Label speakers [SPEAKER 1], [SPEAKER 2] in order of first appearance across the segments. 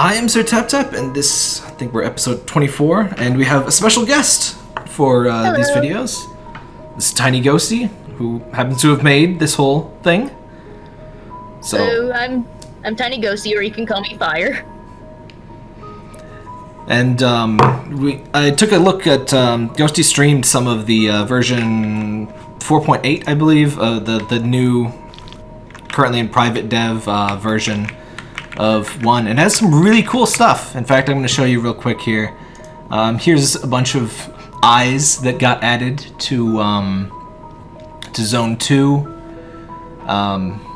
[SPEAKER 1] I am Sir Tap Tap, and this, I think we're episode 24, and we have a special guest for uh, these videos. This is Tiny Ghosty, who happens to have made this whole thing. So,
[SPEAKER 2] So I'm I'm Tiny Ghosty, or you can call me Fire.
[SPEAKER 1] and um, we, I took a look at, um, Ghosty streamed some of the uh, version 4.8, I believe, uh, the, the new, currently in private dev uh, version of one and has some really cool stuff. In fact, I'm going to show you real quick here. Um, here's a bunch of eyes that got added to um, to Zone Two. Um,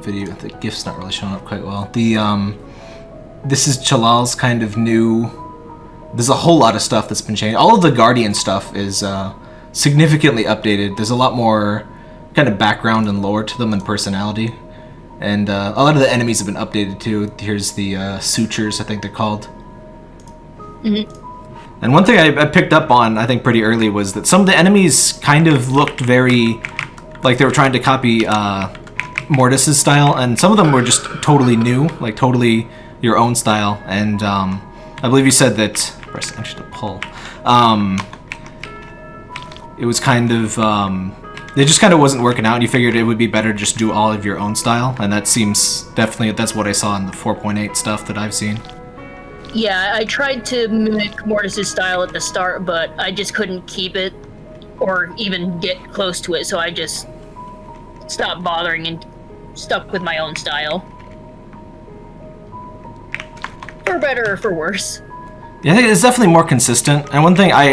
[SPEAKER 1] video, the GIF's not really showing up quite well. The um, this is Chalal's kind of new. There's a whole lot of stuff that's been changed. All of the Guardian stuff is uh, significantly updated. There's a lot more kind of background and lore to them and personality. And uh, a lot of the enemies have been updated too. Here's the uh, sutures, I think they're called. And one thing I, I picked up on, I think pretty early, was that some of the enemies kind of looked very like they were trying to copy uh, Mortis's style, and some of them were just totally new, like totally your own style. And um, I believe you said that press enter to pull. Um, it was kind of um, it just kind of wasn't working out and you figured it would be better to just do all of your own style and that seems definitely that's what i saw in the 4.8 stuff that i've seen
[SPEAKER 2] Yeah, I tried to mimic Mortis's style at the start, but I just couldn't keep it or even get close to it, so I just stopped bothering and stuck with my own style. For better or for worse.
[SPEAKER 1] yeah i think it's definitely more consistent and one thing i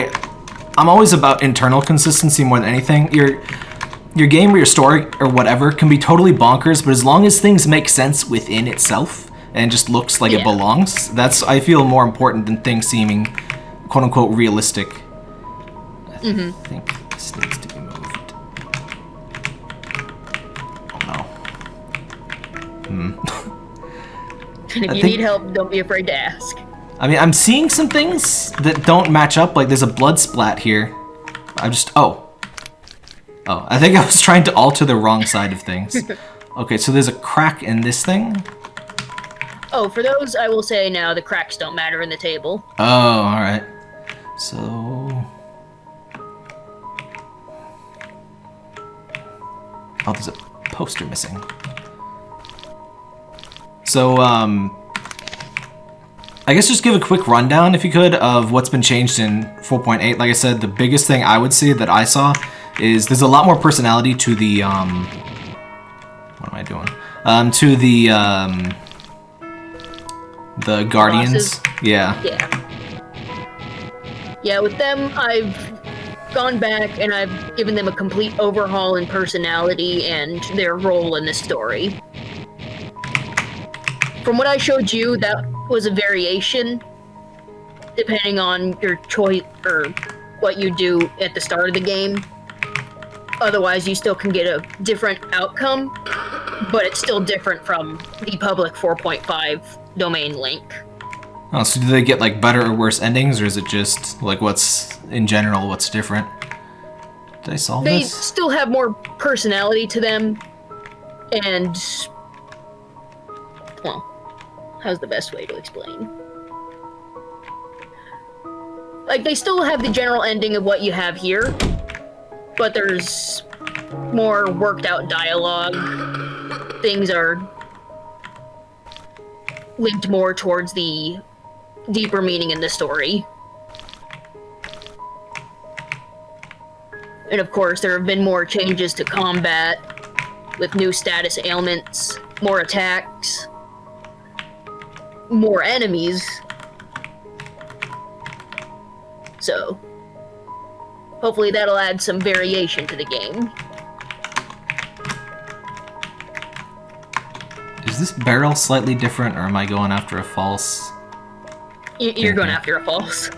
[SPEAKER 1] i'm always about internal consistency more than anything your your game or your story or whatever can be totally bonkers but as long as things make sense within itself and just looks like it belongs that's i feel more important than things seeming quote unquote realistic i mm-hmm. think this needs to be moved oh no hmm.
[SPEAKER 2] And if
[SPEAKER 1] I
[SPEAKER 2] you
[SPEAKER 1] think-
[SPEAKER 2] need help, don't be afraid to ask.
[SPEAKER 1] I mean, I'm seeing some things that don't match up. Like, there's a blood splat here. I just... Oh. Oh, I think I was trying to alter the wrong side of things. Okay, so there's a crack in this thing.
[SPEAKER 2] Oh, for those, I will say now the cracks don't matter in the table.
[SPEAKER 1] Oh, alright. So... Oh, there's a poster missing. So, um... I guess just give a quick rundown, if you could, of what's been changed in 4.8. Like I said, the biggest thing I would see that I saw is there's a lot more personality to the, um... What am I doing? Um, to the, um... The Guardians.
[SPEAKER 2] Bosses?
[SPEAKER 1] Yeah.
[SPEAKER 2] Yeah. Yeah, with them, I've gone back and I've given them a complete overhaul in personality and their role in the story. From what I showed you, that was a variation, depending on your choice or what you do at the start of the game. Otherwise, you still can get a different outcome, but it's still different from the public 4.5 domain link.
[SPEAKER 1] Oh, so do they get like better or worse endings, or is it just like what's in general what's different? Did I solve
[SPEAKER 2] they
[SPEAKER 1] this?
[SPEAKER 2] still have more personality to them and well how's the best way to explain like they still have the general ending of what you have here but there's more worked out dialogue things are linked more towards the deeper meaning in the story And of course, there have been more changes to combat with new status ailments, more attacks, more enemies. So, hopefully, that'll add some variation to the game.
[SPEAKER 1] Is this barrel slightly different, or am I going after a false?
[SPEAKER 2] You're going after a false.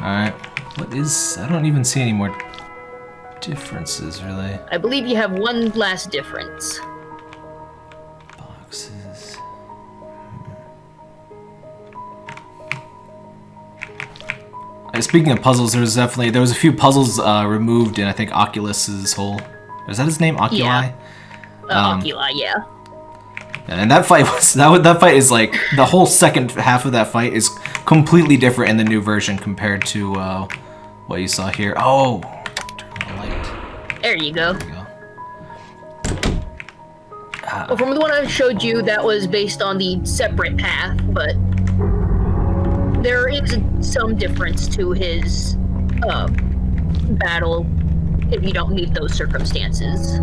[SPEAKER 1] Alright. What is... I don't even see any more differences, really.
[SPEAKER 2] I believe you have one last difference.
[SPEAKER 1] Boxes... Uh, Speaking of puzzles, there was definitely there was a few puzzles uh, removed in I think Oculus's whole. Is that his name? Oculi.
[SPEAKER 2] Yeah. Uh,
[SPEAKER 1] Um,
[SPEAKER 2] Oculi, yeah.
[SPEAKER 1] And that fight was that that fight is like the whole second half of that fight is completely different in the new version compared to uh, what you saw here. Oh, turn the light.
[SPEAKER 2] There you go.
[SPEAKER 1] There you go.
[SPEAKER 2] Well, from the one I showed you, that was based on the separate path, but there is some difference to his uh, battle if you don't meet those circumstances.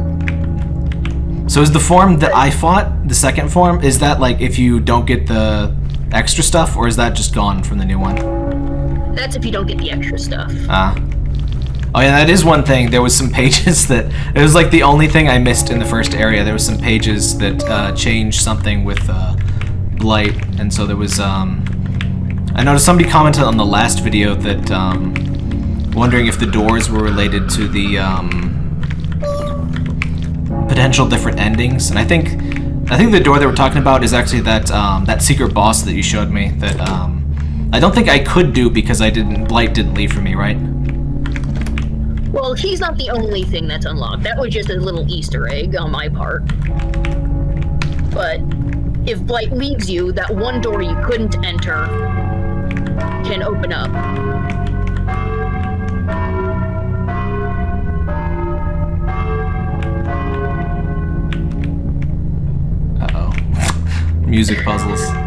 [SPEAKER 1] So is the form that I fought, the second form, is that like if you don't get the extra stuff, or is that just gone from the new one?
[SPEAKER 2] That's if you don't get the extra stuff.
[SPEAKER 1] Ah. Oh yeah, that is one thing. There was some pages that it was like the only thing I missed in the first area. There was some pages that uh, changed something with uh, blight, and so there was. Um, I noticed somebody commented on the last video that um, wondering if the doors were related to the um, potential different endings, and I think I think the door that we're talking about is actually that um, that secret boss that you showed me. That um, I don't think I could do because I didn't blight didn't leave for me, right?
[SPEAKER 2] Well, he's not the only thing that's unlocked. That was just a little Easter egg on my part. But if Blight leaves you, that one door you couldn't enter can open up.
[SPEAKER 1] Uh oh. Music puzzles.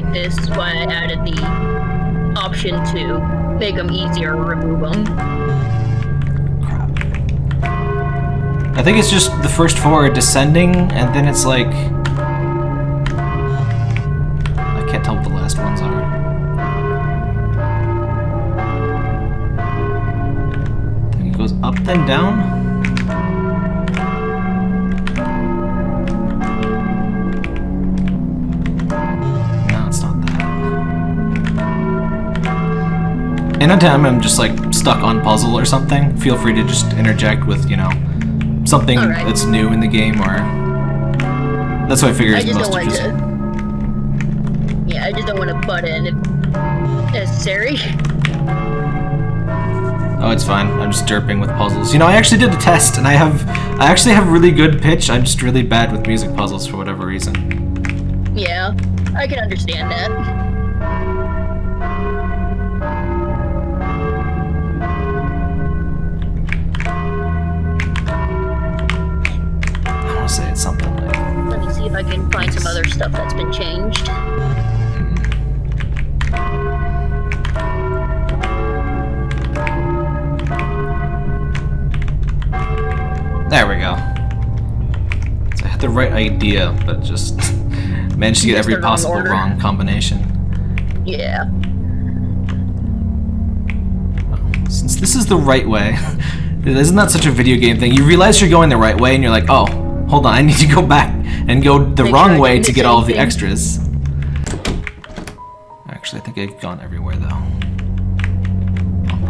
[SPEAKER 2] Like this is why I added the option to make them easier remove them.
[SPEAKER 1] I think it's just the first four are descending, and then it's like. I can't tell what the last ones are. I think it goes up then down. Anytime I'm just like stuck on puzzle or something, feel free to just interject with, you know, something
[SPEAKER 2] Alright.
[SPEAKER 1] that's new in the game or. That's what I figure
[SPEAKER 2] I
[SPEAKER 1] is most
[SPEAKER 2] to. Yeah, I just don't want to butt in if necessary.
[SPEAKER 1] Oh, it's fine. I'm just derping with puzzles. You know, I actually did a test, and I have, I actually have really good pitch. I'm just really bad with music puzzles for whatever reason.
[SPEAKER 2] Yeah, I can understand that.
[SPEAKER 1] I
[SPEAKER 2] can find some other stuff that's been changed.
[SPEAKER 1] There we go. So I had the right idea, but just managed to get every possible
[SPEAKER 2] order.
[SPEAKER 1] wrong combination.
[SPEAKER 2] Yeah.
[SPEAKER 1] Since this is the right way, isn't that such a video game thing? You realize you're going the right way, and you're like, oh, hold on, I need to go back and go the
[SPEAKER 2] Make
[SPEAKER 1] wrong
[SPEAKER 2] sure
[SPEAKER 1] way to get all of the extras. Actually, I think I've gone everywhere though.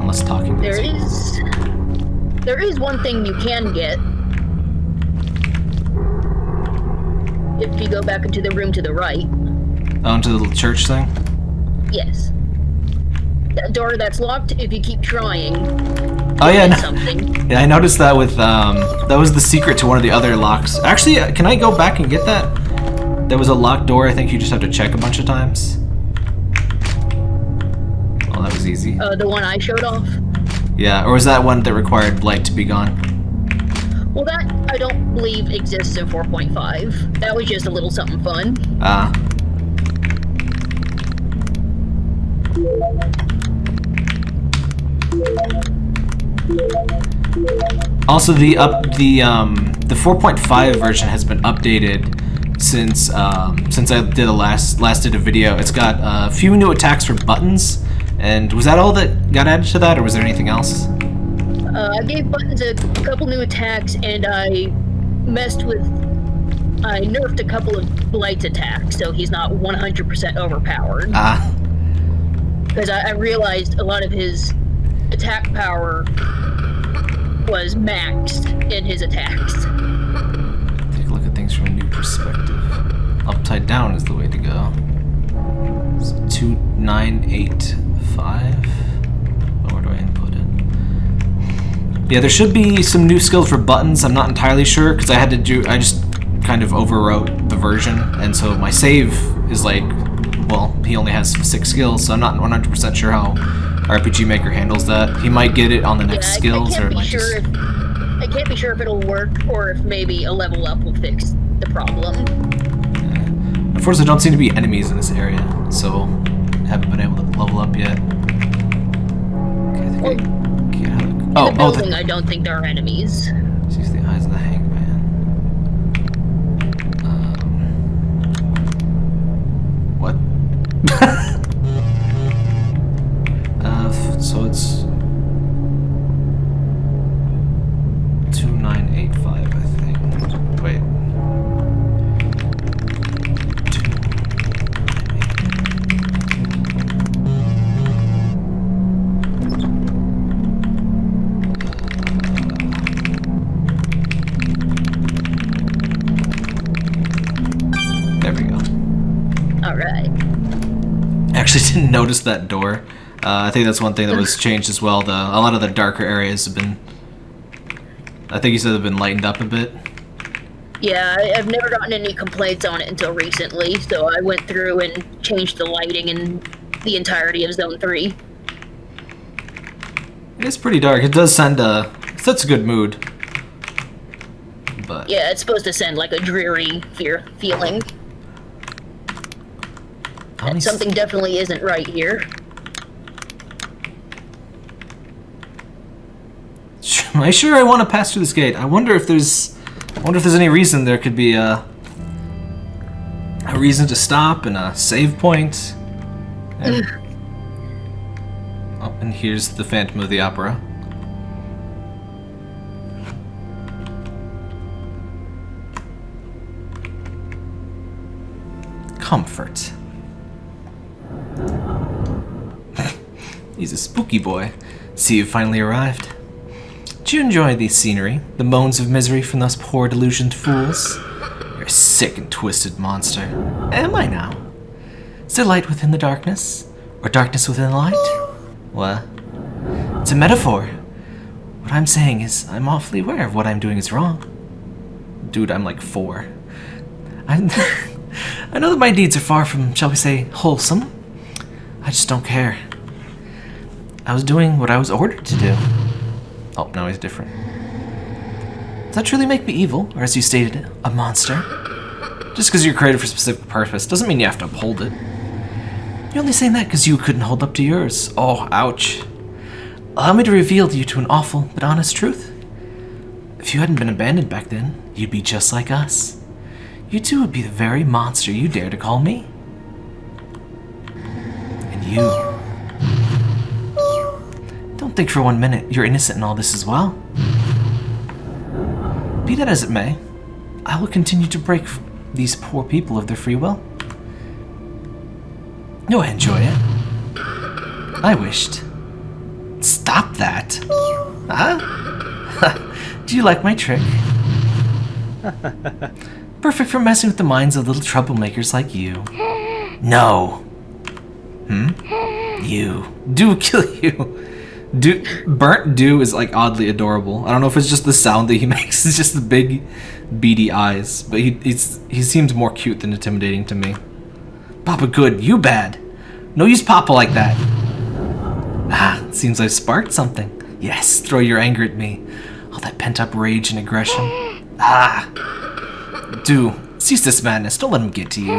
[SPEAKER 1] Unless talking.
[SPEAKER 2] There is. There is one thing you can get. If you go back into the room to the right.
[SPEAKER 1] Oh, into the little church thing.
[SPEAKER 2] Yes. That door that's locked, if you keep trying,
[SPEAKER 1] Oh yeah,
[SPEAKER 2] something.
[SPEAKER 1] yeah. I noticed that with um, that was the secret to one of the other locks. Actually, uh, can I go back and get that? There was a locked door. I think you just have to check a bunch of times. Oh, that was easy.
[SPEAKER 2] Uh, the one I showed off.
[SPEAKER 1] Yeah, or was that one that required blight to be gone?
[SPEAKER 2] Well, that I don't believe exists in 4.5. That was just a little something fun.
[SPEAKER 1] Ah. Also, the up the um, the 4.5 version has been updated since um, since I did a last last did a video. It's got a few new attacks for buttons. And was that all that got added to that, or was there anything else?
[SPEAKER 2] Uh, I gave buttons a couple new attacks, and I messed with. I nerfed a couple of Blight's attacks, so he's not 100% overpowered.
[SPEAKER 1] Ah,
[SPEAKER 2] Because I, I realized a lot of his attack power was maxed in his attacks.
[SPEAKER 1] take a look at things from a new perspective. Upside down is the way to go. It's two nine eight five. Oh, where do I input it? Yeah, there should be some new skills for buttons. I'm not entirely sure because I had to do. I just kind of overwrote the version, and so my save is like, well, he only has six skills, so I'm not 100% sure how RPG Maker handles that. He might get it on the next
[SPEAKER 2] Yeah,
[SPEAKER 1] skills,
[SPEAKER 2] I,
[SPEAKER 1] or it might
[SPEAKER 2] sure
[SPEAKER 1] just.
[SPEAKER 2] if I can't be sure if it'll work or if maybe a level up will fix the problem.
[SPEAKER 1] Unfortunately, there don't seem to be enemies in this area, so haven't been able to level up yet. Okay, I think I how to-
[SPEAKER 2] In
[SPEAKER 1] Oh,
[SPEAKER 2] the
[SPEAKER 1] oh,
[SPEAKER 2] building,
[SPEAKER 1] the,
[SPEAKER 2] I don't think there are enemies.
[SPEAKER 1] sees the eyes of the. Actually didn't notice that door. Uh, I think that's one thing that was changed as well. The a lot of the darker areas have been. I think you said they've been lightened up a bit.
[SPEAKER 2] Yeah, I- I've never gotten any complaints on it until recently, so I went through and changed the lighting in the entirety of Zone 3.
[SPEAKER 1] It is pretty dark. It does send a it sets a good mood. But
[SPEAKER 2] Yeah, it's supposed to send like a dreary fear feeling. And something definitely isn't right here.
[SPEAKER 1] Am I sure I want to pass through this gate? I wonder if there's. I wonder if there's any reason there could be a. A reason to stop and a save point. And, oh, and here's the Phantom of the Opera. Comfort. He's a spooky boy. See, you've finally arrived. Did you enjoy the scenery, the moans of misery from those poor delusioned fools? You're a sick and twisted monster. Am I now? Is there light within the darkness? Or darkness within the light? What? It's a metaphor. What I'm saying is, I'm awfully aware of what I'm doing is wrong. Dude, I'm like four. I, I know that my deeds are far from, shall we say, wholesome. I just don't care. I was doing what I was ordered to do. Oh, now he's different. Does that truly make me evil, or as you stated, a monster? Just because you're created for a specific purpose doesn't mean you have to uphold it. You're only saying that because you couldn't hold up to yours. Oh, ouch. Allow me to reveal to you to an awful but honest truth. If you hadn't been abandoned back then, you'd be just like us. You too would be the very monster you dare to call me. And you. Think for one minute you're innocent in all this as well. Be that as it may, I will continue to break these poor people of their free will. No, I enjoy it. I wished. Stop that. Huh? Do you like my trick? Perfect for messing with the minds of little troublemakers like you. No. Hmm? You. Do kill you. Do burnt dew is like oddly adorable. I don't know if it's just the sound that he makes. It's just the big, beady eyes. But he he's, he seems more cute than intimidating to me. Papa good, you bad. No use Papa like that. Ah, seems I've sparked something. Yes, throw your anger at me. All that pent up rage and aggression. Ah. Do cease this madness. Don't let him get to you.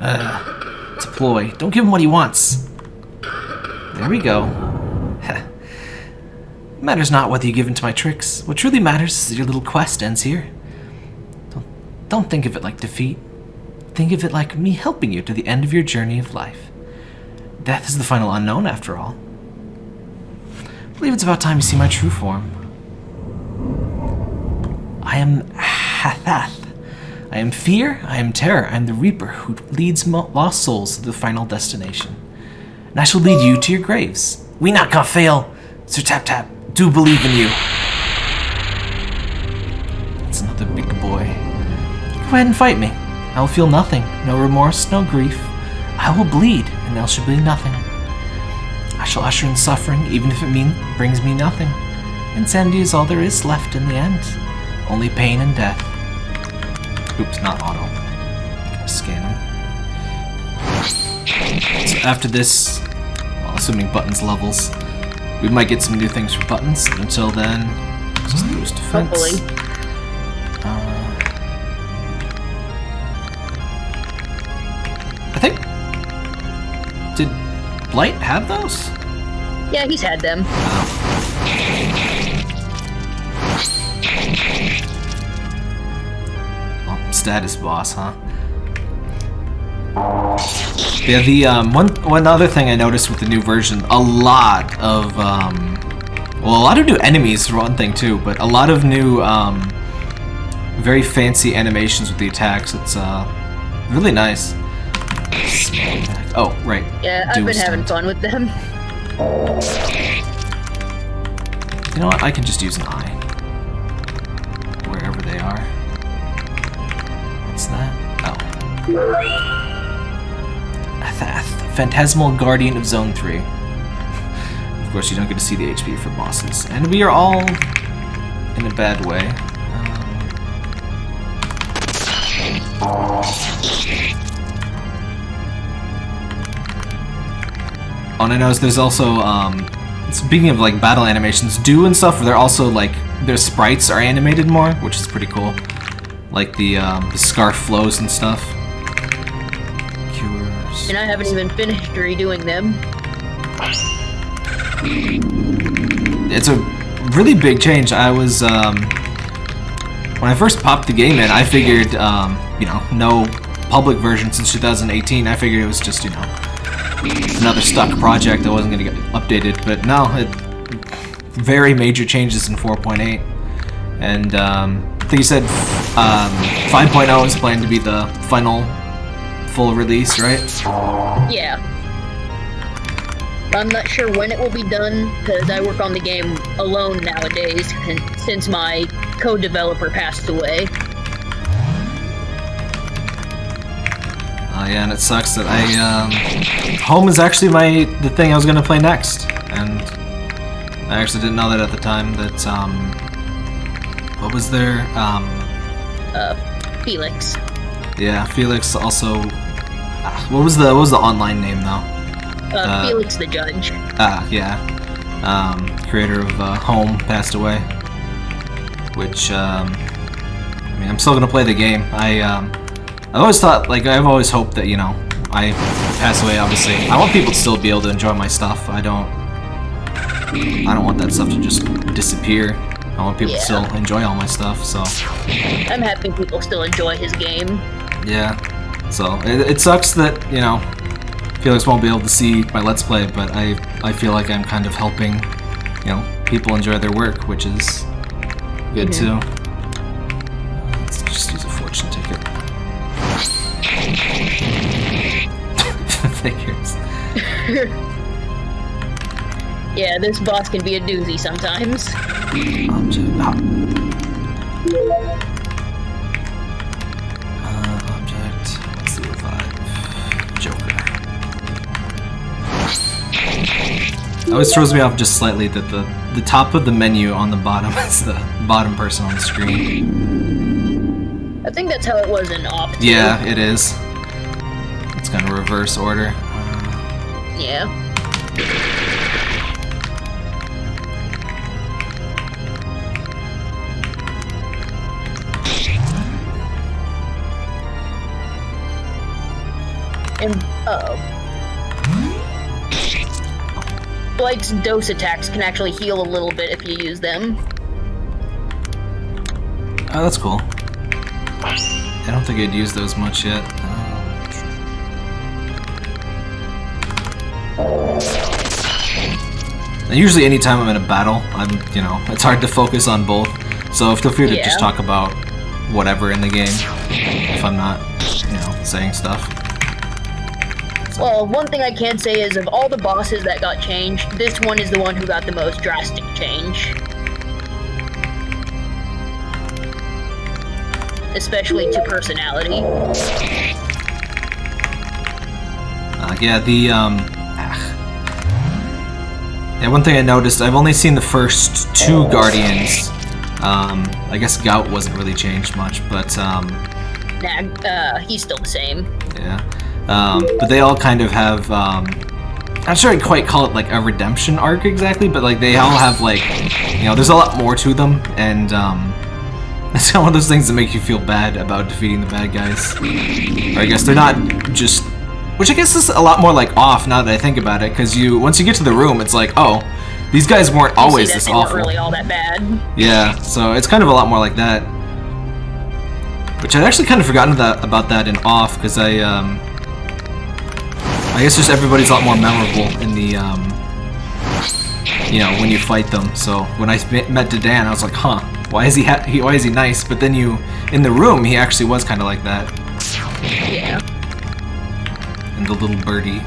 [SPEAKER 1] Uh, it's a ploy. Don't give him what he wants. There we go. It matters not whether you give in to my tricks. What truly matters is that your little quest ends here. Don't, don't think of it like defeat. Think of it like me helping you to the end of your journey of life. Death is the final unknown, after all. I believe it's about time you see my true form. I am Hathath. I am fear, I am terror, I am the Reaper who leads lost souls to the final destination. And I shall lead you to your graves. We not gonna fail. Sir Tap Tap, do believe in you. It's another big boy. Go ahead and fight me. I will feel nothing, no remorse, no grief. I will bleed, and there shall be nothing. I shall usher in suffering, even if it mean brings me nothing. Insanity is all there is left in the end. Only pain and death. Oops, not auto. Scan him. So after this, well, assuming buttons levels, we might get some new things for buttons. Until then, just boost defense.
[SPEAKER 2] Hopefully.
[SPEAKER 1] Uh, I think. Did Blight have those?
[SPEAKER 2] Yeah, he's had them.
[SPEAKER 1] Oh, status boss, huh? Yeah, the um, one one other thing I noticed with the new version, a lot of um, well, a lot of new enemies for one thing too, but a lot of new um, very fancy animations with the attacks. It's uh, really nice. Oh, right.
[SPEAKER 2] Yeah, I've been having fun with them.
[SPEAKER 1] You know what? I can just use an eye. Wherever they are. What's that? Oh. Phantasmal Guardian of Zone 3. Of course, you don't get to see the HP for bosses. And we are all in a bad way. Oh, and I noticed there's also, um, speaking of like battle animations, do and stuff, they're also like, their sprites are animated more, which is pretty cool. Like the, um, the scarf flows and stuff.
[SPEAKER 2] And I haven't even finished redoing them.
[SPEAKER 1] It's a really big change. I was, um, when I first popped the game in, I figured, um, you know, no public version since 2018. I figured it was just, you know, another stuck project that wasn't going to get updated. But no, it, very major changes in 4.8. And um, I think you said um, 5.0 is planned to be the final full release, right?
[SPEAKER 2] Yeah. I'm not sure when it will be done because I work on the game alone nowadays since my co-developer passed away.
[SPEAKER 1] Uh, yeah, and it sucks that I, um, home is actually my, the thing I was gonna play next, and I actually didn't know that at the time, that, um, what was there, um,
[SPEAKER 2] Uh, Felix.
[SPEAKER 1] yeah, Felix also, what was the, what was the online name though?
[SPEAKER 2] Uh,
[SPEAKER 1] Uh,
[SPEAKER 2] Felix the Judge.
[SPEAKER 1] Ah, yeah, um, creator of, uh, Home passed away, which, um, I mean, I'm still gonna play the game, I, um, I always thought, like, I've always hoped that, you know, I pass away, obviously. I want people to still be able to enjoy my stuff. I don't... I don't want that stuff to just disappear. I want people to still enjoy all my stuff, so...
[SPEAKER 2] I'm happy people still enjoy his game.
[SPEAKER 1] Yeah. So, it, it sucks that, you know, Felix won't be able to see my Let's Play, but I, I feel like I'm kind of helping, you know, people enjoy their work, which is good, mm-hmm. too. Let's just use a fortune ticket. Figures.
[SPEAKER 2] Yeah, this boss can be a doozy sometimes.
[SPEAKER 1] Always throws me off just slightly that the the top of the menu on the bottom is the bottom person on the screen.
[SPEAKER 2] I think that's how it was in Op.
[SPEAKER 1] Yeah, it is. It's kind of reverse order. Uh,
[SPEAKER 2] Yeah. And oh, Blight's dose attacks can actually heal a little bit if you use them.
[SPEAKER 1] Oh, that's cool. I don't think I'd use those much yet. Uh, usually anytime I'm in a battle, I'm, you know, it's hard to focus on both. So feel free to
[SPEAKER 2] Yeah.
[SPEAKER 1] just talk about whatever in the game if I'm not, you know, saying stuff.
[SPEAKER 2] Well, one thing I can say is of all the bosses that got changed, this one is the one who got the most drastic change. Especially to personality.
[SPEAKER 1] Uh, yeah, the, um... ah. Yeah, one thing I noticed, I've only seen the first two Guardians. Um, I guess Gout wasn't really changed much, but, um...
[SPEAKER 2] Nah, uh, he's still the same.
[SPEAKER 1] Yeah. Um, but they all kind of have, um... I'm not sure I'd quite call it, like, a redemption arc exactly, but, like, they all have, like... You know, there's a lot more to them, and, um... It's one of those things that make you feel bad about defeating the bad guys. Or I guess they're not just... Which I guess is a lot more like off now that I think about it, because you once you get to the room, it's like, oh, these guys weren't always this awful.
[SPEAKER 2] really all that bad.
[SPEAKER 1] Yeah, so it's kind of a lot more like that. Which I'd actually kind of forgotten that about that in off, because I, um... I guess just everybody's a lot more memorable in the, um... You know, when you fight them. So when I met Dedan, I was like, huh, why is he, ha he why is he nice? But then you, in the room, he actually was kind of like that.
[SPEAKER 2] Yeah.
[SPEAKER 1] And the little birdie.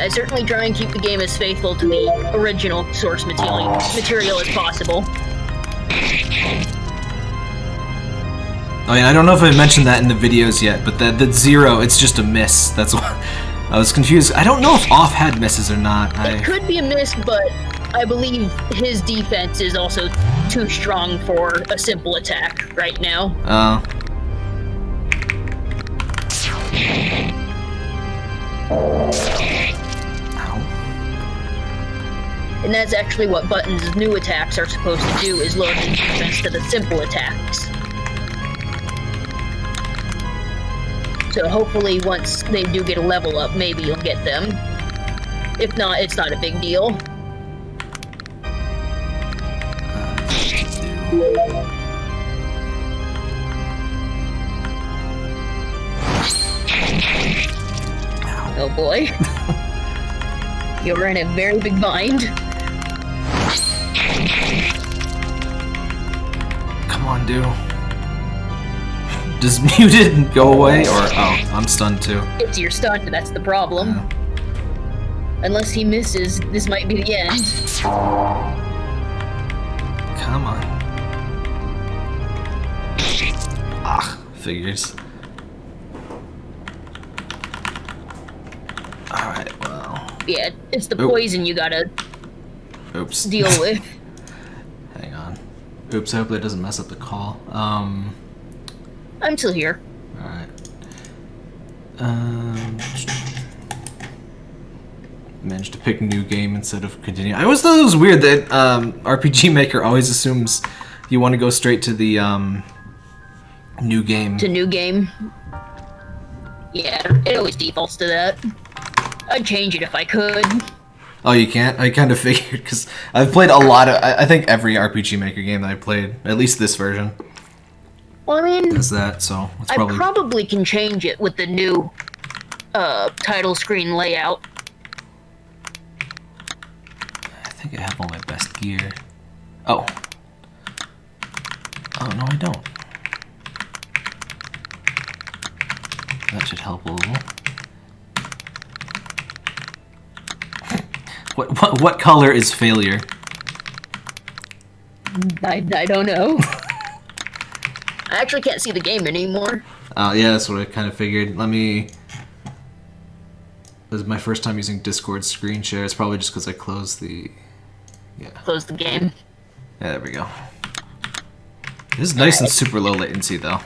[SPEAKER 1] I
[SPEAKER 2] certainly try and keep the game as faithful to the original source material, material as possible.
[SPEAKER 1] Oh yeah, I don't know if I mentioned that in the videos yet, but that that zero, it's just a miss. That's what I was confused. I don't know if off had misses or not.
[SPEAKER 2] It
[SPEAKER 1] I
[SPEAKER 2] could be a miss, but I believe his defense is also too strong for a simple attack right now.
[SPEAKER 1] uh Ow.
[SPEAKER 2] And that's actually what Button's new attacks are supposed to do, is lower the defense to the simple attacks. So hopefully once they do get a level up, maybe you'll get them. If not, it's not a big deal. Oh boy. You're in a very big bind.
[SPEAKER 1] Do. Does muted go away or oh, I'm stunned too.
[SPEAKER 2] It's your stunned, that's the problem. Unless he misses, this might be the end.
[SPEAKER 1] Come on. Ah, figures. Alright, well.
[SPEAKER 2] Yeah, it's the
[SPEAKER 1] Oop.
[SPEAKER 2] poison you gotta
[SPEAKER 1] Oops.
[SPEAKER 2] deal with.
[SPEAKER 1] Oops, I hope that doesn't mess up the call. Um,
[SPEAKER 2] I'm still here.
[SPEAKER 1] alright. Um. Managed to pick new game instead of continue. I always thought it was weird that um, RPG Maker always assumes you want to go straight to the um, new game.
[SPEAKER 2] To new game. Yeah, it always defaults to that. I'd change it if I could.
[SPEAKER 1] Oh, you can't? I kind of figured because I've played a lot of. I, I think every RPG Maker game that I played, at least this version,
[SPEAKER 2] Well, I mean,
[SPEAKER 1] is that. So it's
[SPEAKER 2] I
[SPEAKER 1] probably.
[SPEAKER 2] probably can change it with the new uh, title screen layout.
[SPEAKER 1] I think I have all my best gear. Oh. Oh no, I don't. That should help a little. What what what color is failure?
[SPEAKER 2] I, I don't know. I actually can't see the game anymore.
[SPEAKER 1] Uh, yeah, that's what I kind of figured. Let me. This is my first time using Discord screen share. It's probably just because I closed the. Yeah.
[SPEAKER 2] Close the game.
[SPEAKER 1] Yeah, there we go. This is nice and super low latency, though.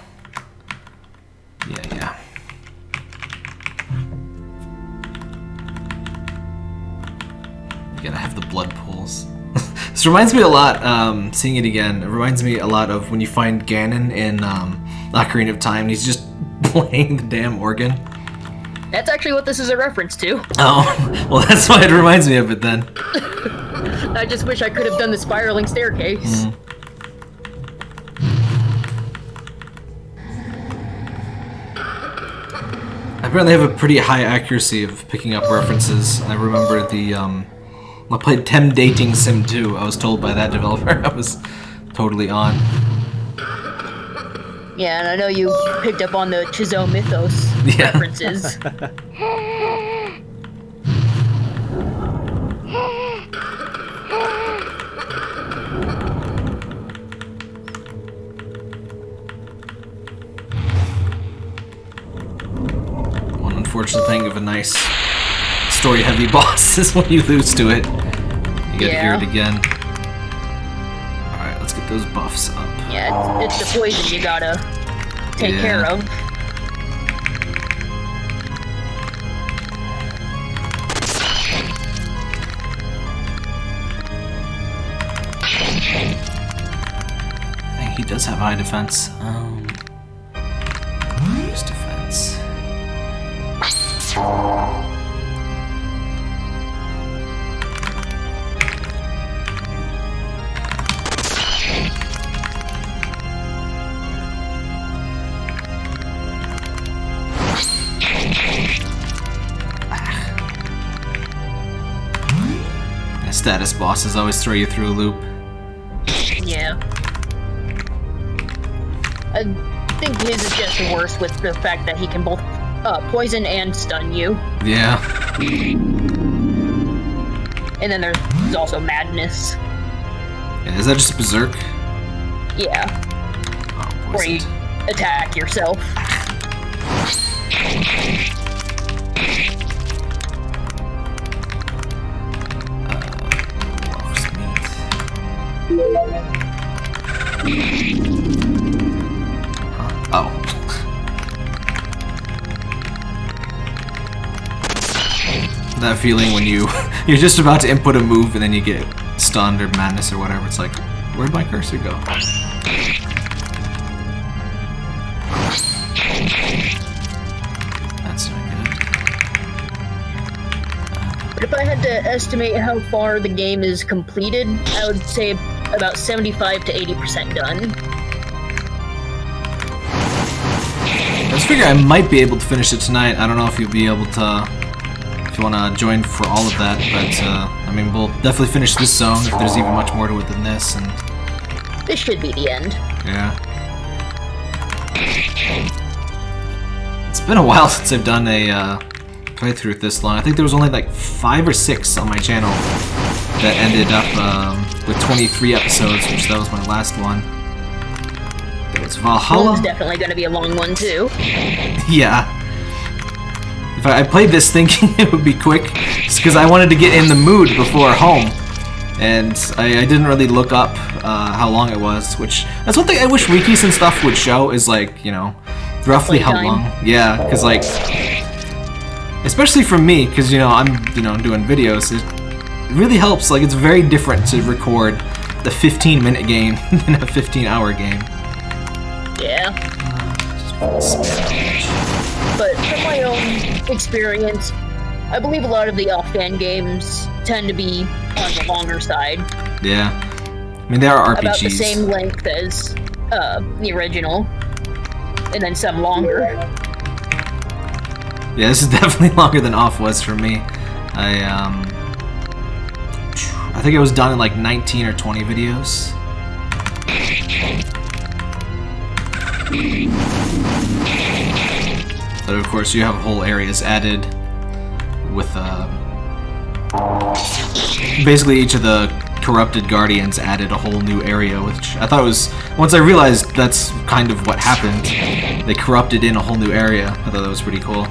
[SPEAKER 1] This reminds me a lot. Um, seeing it again, it reminds me a lot of when you find Ganon in um, Ocarina of Time. And he's just playing the damn organ.
[SPEAKER 2] That's actually what this is a reference to.
[SPEAKER 1] Oh, well, that's why it reminds me of it then.
[SPEAKER 2] I just wish I could have done the spiraling staircase.
[SPEAKER 1] Mm. I apparently have a pretty high accuracy of picking up references. I remember the, um, I played Tem Dating Sim 2. I was told by that developer I was totally on.
[SPEAKER 2] Yeah, and I know you picked up on the Chizo Mythos
[SPEAKER 1] Yeah.
[SPEAKER 2] references.
[SPEAKER 1] One unfortunate thing of a nice story-heavy boss is when you lose to it. You gotta hear it again. Alright, let's get those buffs up.
[SPEAKER 2] yeah, it's, it's the poison you gotta take
[SPEAKER 1] Yeah.
[SPEAKER 2] care of.
[SPEAKER 1] I think he does have high defense. Um, use defense. Status bosses always throw you through a loop.
[SPEAKER 2] Yeah. I think his is just worse with the fact that he can both uh, poison and stun you.
[SPEAKER 1] Yeah.
[SPEAKER 2] And then there's also madness.
[SPEAKER 1] yeah. Is that just Berserk?
[SPEAKER 2] Yeah,
[SPEAKER 1] Oh,
[SPEAKER 2] where you attack yourself.
[SPEAKER 1] Feeling when you you're just about to input a move and then you get stunned or madness or whatever. It's like, where'd my cursor go? That's not good.
[SPEAKER 2] But if I had to estimate how far the game is completed, I would say about 75 to 80% done.
[SPEAKER 1] I just figure I might be able to finish it tonight. I don't know if you'll be able to, if you want to join for all of that, but uh, I mean, we'll definitely finish this zone if there's even much more to it than this, and
[SPEAKER 2] This should be the end.
[SPEAKER 1] yeah. It's been a while since I've done a uh, playthrough this long. I think there was only like five or six on my channel that ended up um, with 23 episodes, which that was my last one. There was Valhalla.
[SPEAKER 2] One's definitely going to be a long one too.
[SPEAKER 1] Yeah. I, played this thinking it would be quick, just because I wanted to get in the mood before home, and I, I didn't really look up uh, how long it was. Which that's one thing I wish wikis and stuff would show is like you know, roughly how long. Yeah, because like, especially for me, because you know I'm you know doing videos, it really helps. Like it's very different to record the 15 minute game than a 15 hour game.
[SPEAKER 2] Yeah. But from my own experience, I believe a lot of the off-fan games tend to be on the longer side,
[SPEAKER 1] Yeah. I mean, there are RPGs.
[SPEAKER 2] about the same length as uh, the original, and then some longer.
[SPEAKER 1] Yeah, this is definitely longer than off was for me. I um, I think it was done in like 19 or 20 videos. But of course, you have whole areas added with uh, basically each of the corrupted guardians added a whole new area, which I thought was once I realized that's kind of what happened. They corrupted in a whole new area. I thought that was pretty cool.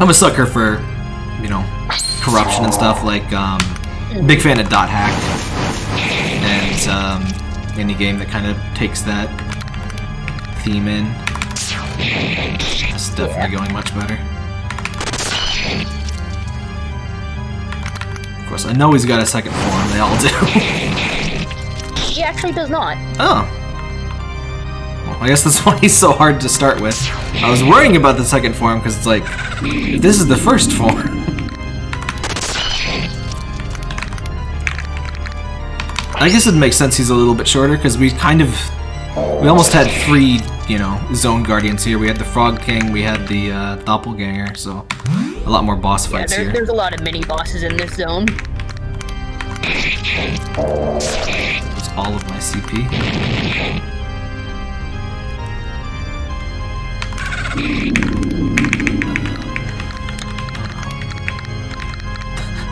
[SPEAKER 1] I'm a sucker for, you know, corruption and stuff. Like, um, big fan of Dot Hack and um, any game that kind of takes that theme in. It's definitely going much better. Of course, I know he's got a second form. They all do.
[SPEAKER 2] He actually does not.
[SPEAKER 1] oh. Well, I guess that's why he's so hard to start with. I was worrying about the second form because it's like, this is the first form. I guess it makes sense he's a little bit shorter because we kind of, we almost had three, you know, zone guardians here. We had the Frog King, we had the uh, Doppelganger, so a lot more boss
[SPEAKER 2] Yeah,
[SPEAKER 1] fights
[SPEAKER 2] there,
[SPEAKER 1] here.
[SPEAKER 2] there's a lot of mini bosses in this zone.
[SPEAKER 1] That's all of my CP.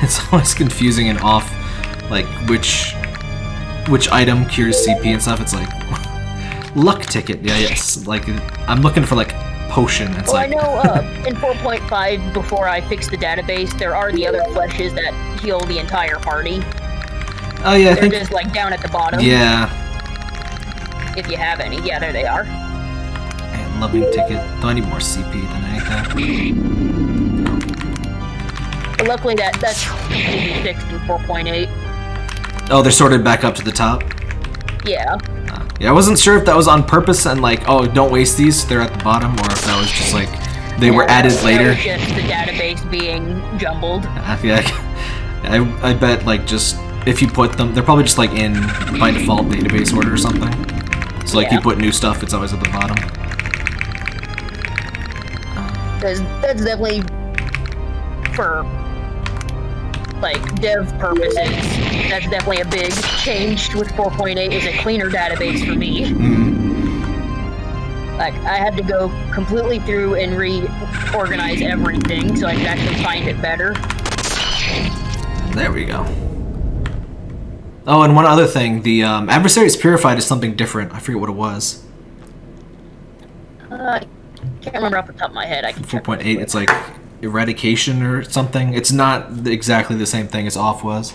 [SPEAKER 1] It's always confusing and off, like which which item cures CP and stuff. It's like luck ticket. Yeah, yes. Like I'm looking for like potion. It's
[SPEAKER 2] Well, I know uh, in 4.5, before I fixed the database, there are the other fleshes that heal the entire party.
[SPEAKER 1] oh yeah, I
[SPEAKER 2] They're
[SPEAKER 1] think
[SPEAKER 2] just like down at the bottom.
[SPEAKER 1] yeah.
[SPEAKER 2] If you have any. Yeah, there they are.
[SPEAKER 1] Man, loving ticket. Though I need more CP than anything.
[SPEAKER 2] But luckily, that that's fixed in 4.8.
[SPEAKER 1] Oh, they're sorted back up to the top.
[SPEAKER 2] Yeah.
[SPEAKER 1] Yeah, I wasn't sure if that was on purpose and like, oh, don't waste these, they're at the bottom, or if that was just like they were added later.
[SPEAKER 2] just the database being jumbled.
[SPEAKER 1] Uh, yeah, I, I bet like just if you put them, they're probably just like in by default database order or something. So like you put new stuff, it's always at the bottom.
[SPEAKER 2] Because that's definitely for like dev purposes. That's definitely a big change with 4.8 is a cleaner database for me.
[SPEAKER 1] Mm.
[SPEAKER 2] Like I had to go completely through and reorganize everything so I could actually find it better.
[SPEAKER 1] There we go. Oh, and one other thing, the um, adversaries purified is something different. I forget what it was.
[SPEAKER 2] Uh, I can't remember off the top of my head. I can
[SPEAKER 1] 4.8, it's like eradication or something. It's not exactly the same thing as off was.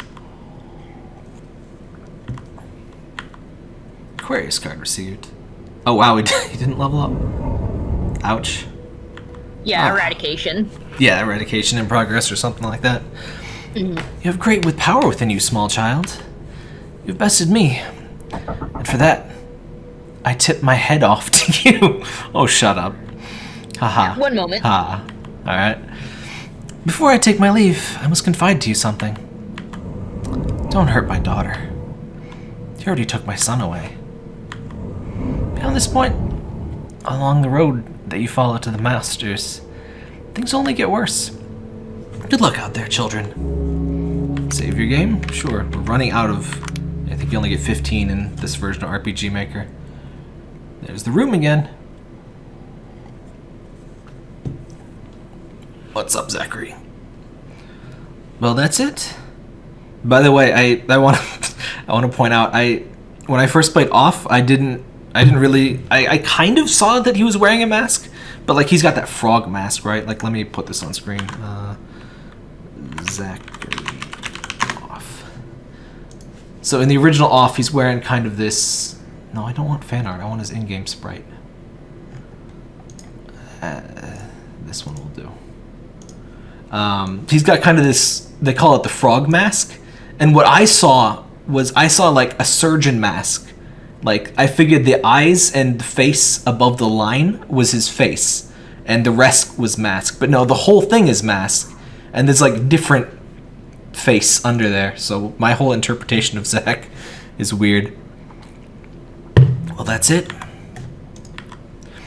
[SPEAKER 1] Aquarius card received. Oh wow, he, didn't level up. Ouch.
[SPEAKER 2] Yeah,
[SPEAKER 1] Oh.
[SPEAKER 2] eradication.
[SPEAKER 1] Yeah, eradication in progress or something like that. Mm-hmm. You have great with power within you, small child. You've bested me. And for that, I tip my head off to you. oh, shut up. Haha.
[SPEAKER 2] One moment.
[SPEAKER 1] Ah, alright. Before I take my leave, I must confide to you something. Don't hurt my daughter. You already took my son away. Beyond this point, along the road that you follow to the Masters, things only get worse. Good luck out there, children. Save your game? Sure. We're running out of. I think you only get 15 in this version of RPG Maker. There's the room again. What's up, Zacharie? Well, that's it. By the way, I I want I want to point out I when I first played off, I didn't I didn't really I I kind of saw that he was wearing a mask, but like he's got that frog mask, right? Like let me put this on screen. Uh, Zacharie off. So in the original off, he's wearing kind of this. No, I don't want fan art. I want his in-game sprite. Uh, this one will do. Um, he's got kind of this. They call it the frog mask, and what I saw was I saw like a surgeon mask. Like I figured the eyes and the face above the line was his face, and the rest was mask. But no, the whole thing is mask, and there's like different face under there. So my whole interpretation of Zack is weird. Well, that's it.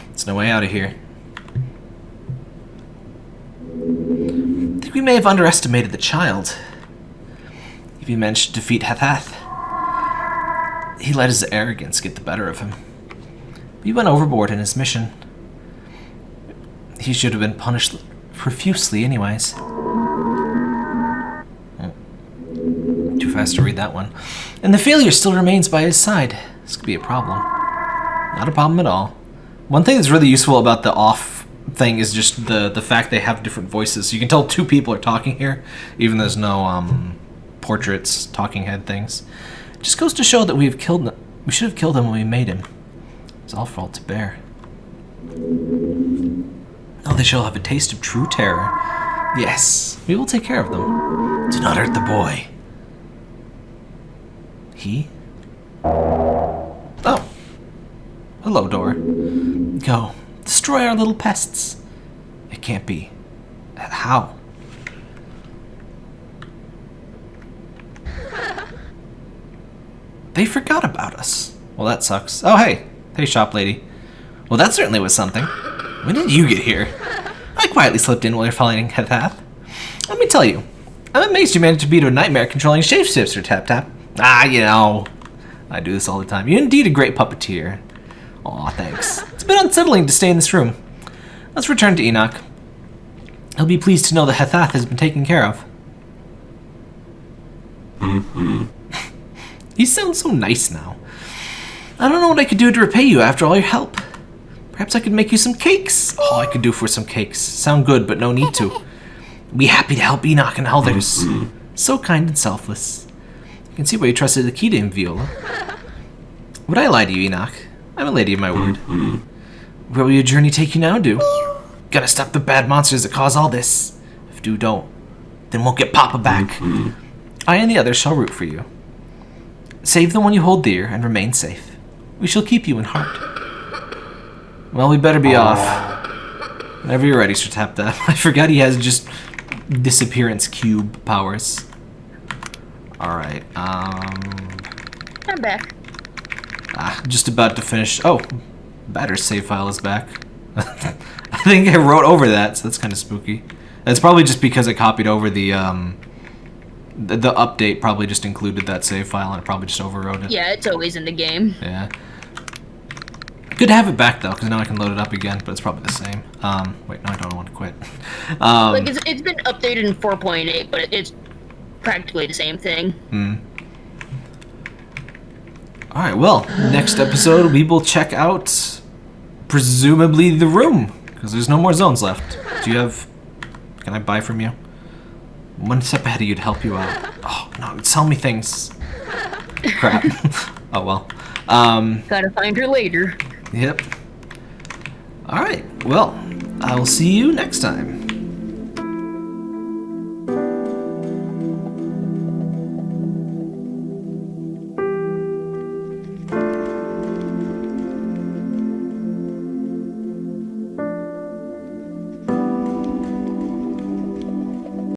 [SPEAKER 1] There's no way out of here. Think we may have underestimated the child. If he managed to defeat Hathath, he let his arrogance get the better of him. He went overboard in his mission. He should have been punished profusely, anyways. Oh. Too fast to read that one. And the failure still remains by his side. This could be a problem. Not a problem at all. One thing that's really useful about the off thing is just the the fact they have different voices. You can tell two people are talking here, even though there's no um, portraits, talking head things. Just goes to show that we've killed. We should have killed him when we made him. It's all fault to bear. Oh, they shall have a taste of true terror. Yes, we will take care of them. Do not hurt the boy. He? Oh. Hello, door. Go. Destroy our little pests. It can't be. How? They forgot about us. Well, that sucks. Oh, hey. Hey, shop lady. Well, that certainly was something. When did you get here? I quietly slipped in while you're fighting Hetath. Let me tell you, I'm amazed you managed to beat a nightmare controlling shapeshifter, Tap Tap. Ah, you know, I do this all the time. You're indeed a great puppeteer. Aw, thanks. It's been unsettling to stay in this room. Let's return to Enoch. He'll be pleased to know that Hetath has been taken care of. Mm-hmm. he sounds so nice now. I don't know what I could do to repay you after all your help. Perhaps I could make you some cakes. All I could do for some cakes. Sound good, but no need to. Be happy to help Enoch and others. Mm-hmm. So kind and selfless. You can see why you trusted the key to him, Viola. Would I lie to you, Enoch? I'm a lady of my word. Mm-hmm. Where will your journey take you now, do? Gotta stop the bad monsters that cause all this. If do don't, then we'll get Papa back. I and the others shall root for you. Save the one you hold dear and remain safe. We shall keep you in heart. Well, we better be off. Whenever you're ready, Sir Tap Tap. I forgot he has just disappearance cube powers. Alright, um...
[SPEAKER 2] I'm back.
[SPEAKER 1] Ah, just about to finish. Oh, Batter's save file is back. I think I wrote over that, so that's kind of spooky. That's probably just because I copied over the, um... The, the update probably just included that save file and it probably just overwrote it.
[SPEAKER 2] Yeah, it's always in the game.
[SPEAKER 1] Yeah. Good to have it back though, because now I can load it up again, but it's probably the same. Um, wait, no, I don't want to quit. Um,
[SPEAKER 2] Like it's, it's been updated in 4.8, but it's practically the same thing.
[SPEAKER 1] hmm. All right, well, next episode we will check out presumably the room because there's no more zones left. Do you have? Can I buy from you? One step ahead of you to help you out. Oh no, tell me things. Crap. oh well. Um,
[SPEAKER 2] Gotta find her later.
[SPEAKER 1] yep. All right. Well, I will see you next time.